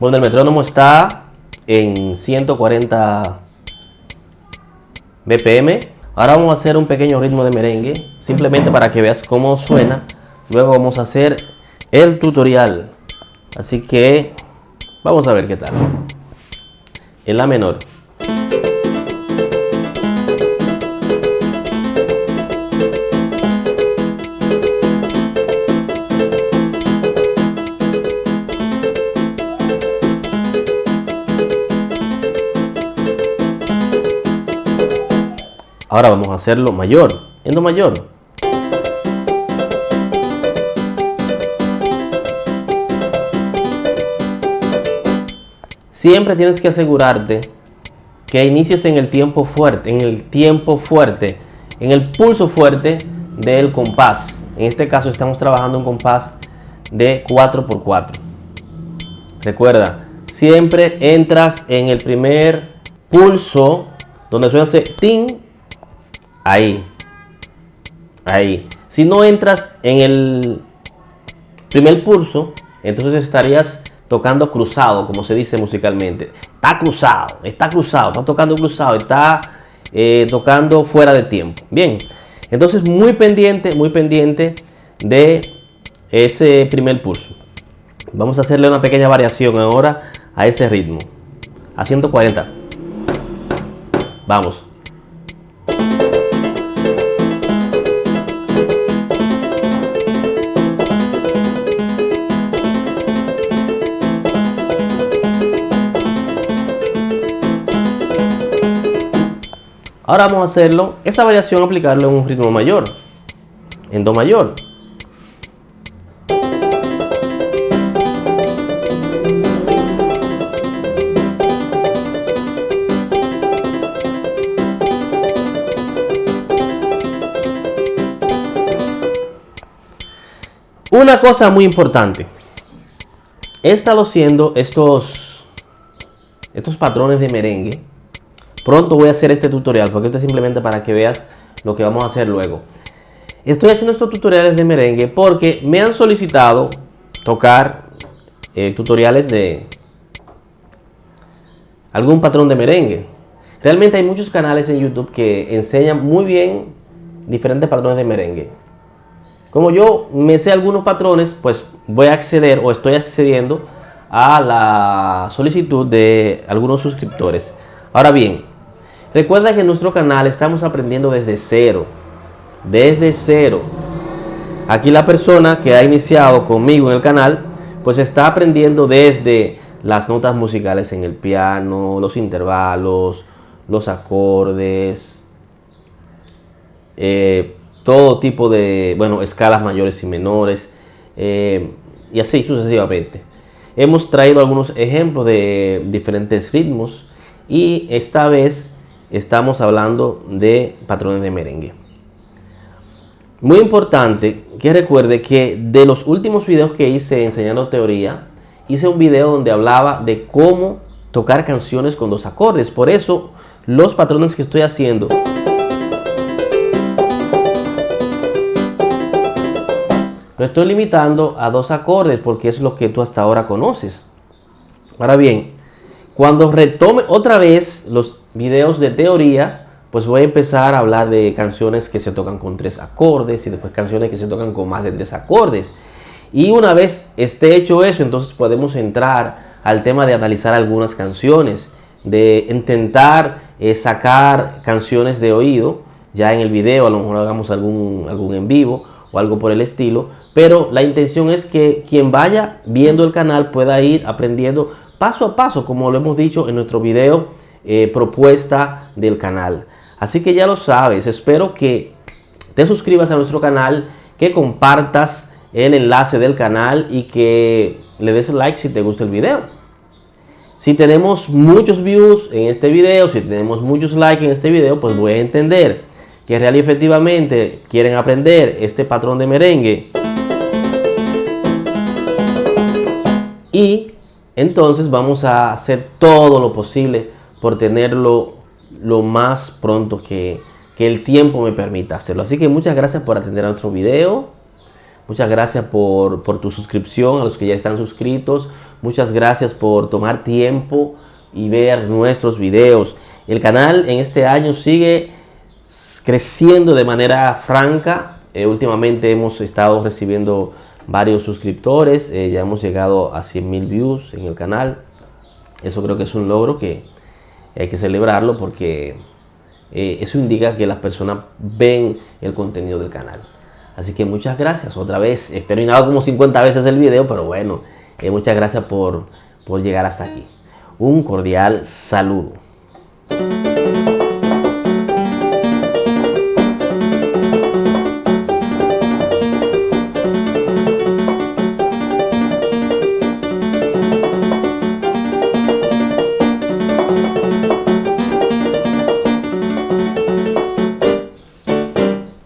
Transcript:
Bueno, el metrónomo está en 140 BPM. Ahora vamos a hacer un pequeño ritmo de merengue, simplemente para que veas cómo suena. Luego vamos a hacer el tutorial. Así que vamos a ver qué tal. En la menor. Ahora vamos a hacerlo mayor, en do mayor. Siempre tienes que asegurarte que inicies en el tiempo fuerte, en el tiempo fuerte, en el pulso fuerte del compás. En este caso estamos trabajando un compás de 4x4. Recuerda, siempre entras en el primer pulso donde suena ese ting Ahí. Ahí. Si no entras en el primer pulso, entonces estarías tocando cruzado, como se dice musicalmente. Está cruzado, está cruzado, está tocando cruzado, está eh, tocando fuera de tiempo. Bien, entonces muy pendiente, muy pendiente de ese primer pulso. Vamos a hacerle una pequeña variación ahora a ese ritmo. A 140. Vamos. Ahora vamos a hacerlo, esa variación aplicarlo en un ritmo mayor, en Do mayor. Una cosa muy importante. He estado haciendo estos, estos patrones de merengue Pronto voy a hacer este tutorial porque esto es simplemente para que veas lo que vamos a hacer luego. Estoy haciendo estos tutoriales de merengue porque me han solicitado tocar eh, tutoriales de algún patrón de merengue. Realmente hay muchos canales en YouTube que enseñan muy bien diferentes patrones de merengue. Como yo me sé algunos patrones, pues voy a acceder o estoy accediendo a la solicitud de algunos suscriptores. Ahora bien, Recuerda que en nuestro canal estamos aprendiendo desde cero. Desde cero. Aquí la persona que ha iniciado conmigo en el canal, pues está aprendiendo desde las notas musicales en el piano, los intervalos, los acordes, eh, todo tipo de, bueno, escalas mayores y menores, eh, y así sucesivamente. Hemos traído algunos ejemplos de diferentes ritmos y esta vez estamos hablando de patrones de merengue. Muy importante que recuerde que de los últimos videos que hice enseñando teoría, hice un video donde hablaba de cómo tocar canciones con dos acordes. Por eso los patrones que estoy haciendo lo estoy limitando a dos acordes porque es lo que tú hasta ahora conoces. Ahora bien, cuando retome otra vez los videos de teoría, pues voy a empezar a hablar de canciones que se tocan con tres acordes y después canciones que se tocan con más de tres acordes. Y una vez esté hecho eso, entonces podemos entrar al tema de analizar algunas canciones, de intentar eh, sacar canciones de oído, ya en el video, a lo mejor hagamos algún, algún en vivo o algo por el estilo, pero la intención es que quien vaya viendo el canal pueda ir aprendiendo paso a paso, como lo hemos dicho en nuestro video eh, propuesta del canal. Así que ya lo sabes, espero que te suscribas a nuestro canal, que compartas el enlace del canal y que le des like si te gusta el video. Si tenemos muchos views en este video, si tenemos muchos likes en este video, pues voy a entender que real y efectivamente quieren aprender este patrón de merengue. Y entonces vamos a hacer todo lo posible por tenerlo lo más pronto que, el tiempo me permita hacerlo. Así que muchas gracias por atender a nuestro video. Muchas gracias por, por tu suscripción, a los que ya están suscritos. Muchas gracias por tomar tiempo y ver nuestros videos. El canal en este año sigue creciendo de manera franca. Eh, últimamente hemos estado recibiendo varios suscriptores. Eh, ya hemos llegado a 100 mil views en el canal. Eso creo que es un logro que hay que celebrarlo porque eh, eso indica que las personas ven el contenido del canal. Así que muchas gracias otra vez. He terminado como 50 veces el video, pero bueno, muchas gracias por, por llegar hasta aquí. Un cordial saludo.